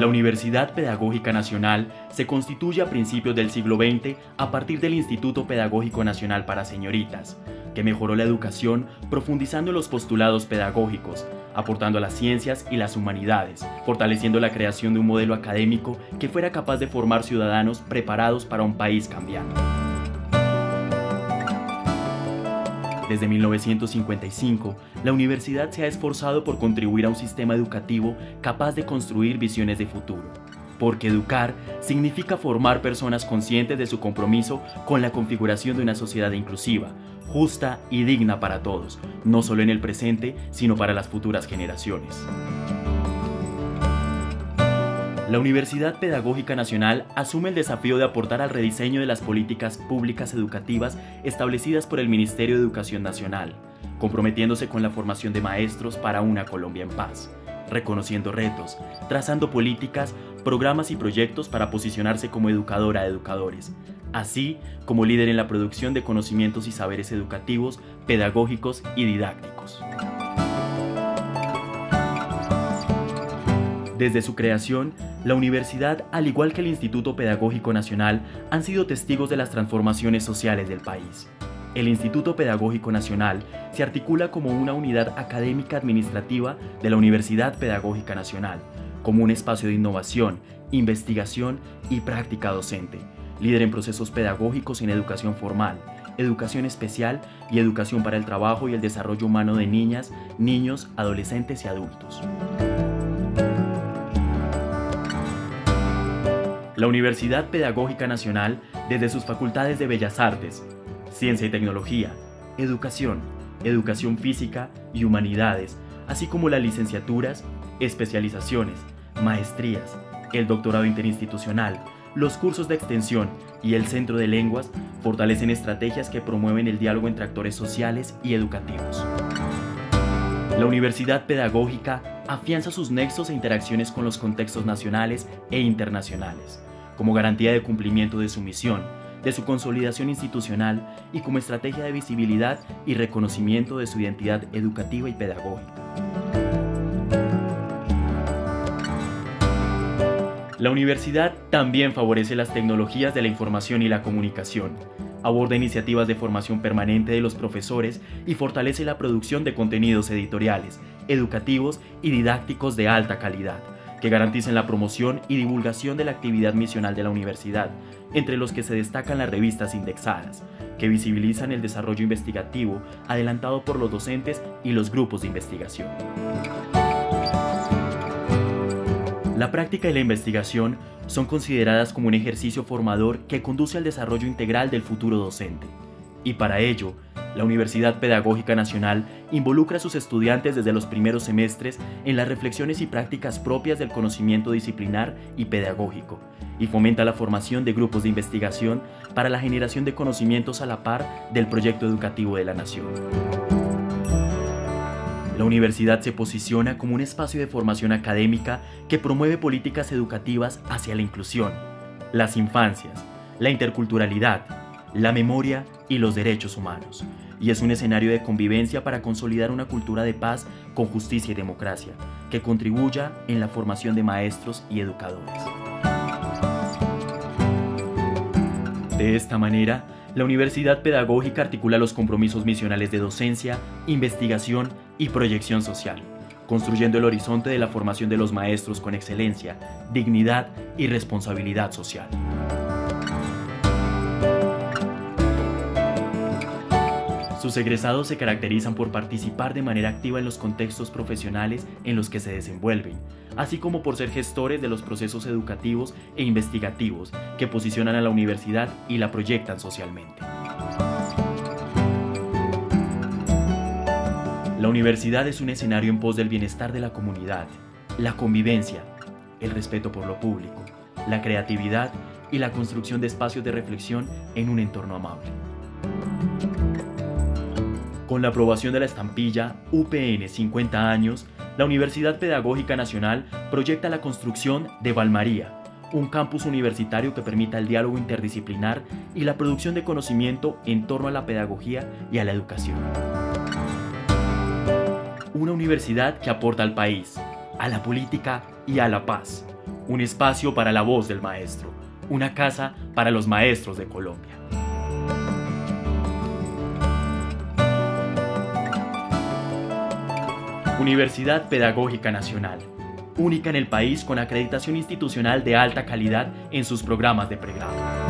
La Universidad Pedagógica Nacional se constituye a principios del siglo XX a partir del Instituto Pedagógico Nacional para Señoritas, que mejoró la educación profundizando en los postulados pedagógicos, aportando a las ciencias y las humanidades, fortaleciendo la creación de un modelo académico que fuera capaz de formar ciudadanos preparados para un país cambiante. Desde 1955, la universidad se ha esforzado por contribuir a un sistema educativo capaz de construir visiones de futuro. Porque educar significa formar personas conscientes de su compromiso con la configuración de una sociedad inclusiva, justa y digna para todos, no solo en el presente, sino para las futuras generaciones. La Universidad Pedagógica Nacional asume el desafío de aportar al rediseño de las políticas públicas educativas establecidas por el Ministerio de Educación Nacional, comprometiéndose con la formación de maestros para una Colombia en paz, reconociendo retos, trazando políticas, programas y proyectos para posicionarse como educadora de educadores, así como líder en la producción de conocimientos y saberes educativos, pedagógicos y didácticos. Desde su creación, la universidad, al igual que el Instituto Pedagógico Nacional, han sido testigos de las transformaciones sociales del país. El Instituto Pedagógico Nacional se articula como una unidad académica administrativa de la Universidad Pedagógica Nacional, como un espacio de innovación, investigación y práctica docente, líder en procesos pedagógicos en educación formal, educación especial y educación para el trabajo y el desarrollo humano de niñas, niños, adolescentes y adultos. La Universidad Pedagógica Nacional, desde sus facultades de Bellas Artes, Ciencia y Tecnología, Educación, Educación Física y Humanidades, así como las licenciaturas, especializaciones, maestrías, el doctorado interinstitucional, los cursos de extensión y el Centro de Lenguas fortalecen estrategias que promueven el diálogo entre actores sociales y educativos. La Universidad Pedagógica afianza sus nexos e interacciones con los contextos nacionales e internacionales, como garantía de cumplimiento de su misión, de su consolidación institucional y como estrategia de visibilidad y reconocimiento de su identidad educativa y pedagógica. La universidad también favorece las tecnologías de la información y la comunicación, aborda iniciativas de formación permanente de los profesores y fortalece la producción de contenidos editoriales, educativos y didácticos de alta calidad, que garanticen la promoción y divulgación de la actividad misional de la universidad, entre los que se destacan las revistas indexadas, que visibilizan el desarrollo investigativo adelantado por los docentes y los grupos de investigación. La práctica y la investigación son consideradas como un ejercicio formador que conduce al desarrollo integral del futuro docente. Y para ello, la Universidad Pedagógica Nacional involucra a sus estudiantes desde los primeros semestres en las reflexiones y prácticas propias del conocimiento disciplinar y pedagógico, y fomenta la formación de grupos de investigación para la generación de conocimientos a la par del proyecto educativo de la nación. La universidad se posiciona como un espacio de formación académica que promueve políticas educativas hacia la inclusión, las infancias, la interculturalidad, la memoria y los derechos humanos, y es un escenario de convivencia para consolidar una cultura de paz con justicia y democracia, que contribuya en la formación de maestros y educadores. De esta manera, la Universidad Pedagógica articula los compromisos misionales de docencia, investigación y proyección social, construyendo el horizonte de la formación de los maestros con excelencia, dignidad y responsabilidad social. Sus egresados se caracterizan por participar de manera activa en los contextos profesionales en los que se desenvuelven, así como por ser gestores de los procesos educativos e investigativos que posicionan a la universidad y la proyectan socialmente. La universidad es un escenario en pos del bienestar de la comunidad, la convivencia, el respeto por lo público, la creatividad y la construcción de espacios de reflexión en un entorno amable. Con la aprobación de la estampilla UPN 50 años, la Universidad Pedagógica Nacional proyecta la construcción de Valmaría, un campus universitario que permita el diálogo interdisciplinar y la producción de conocimiento en torno a la pedagogía y a la educación. Una universidad que aporta al país, a la política y a la paz. un espacio para la voz del maestro, una casa para los maestros de Colombia. Universidad Pedagógica Nacional, única en el país con acreditación institucional de alta calidad en sus programas de pregrado.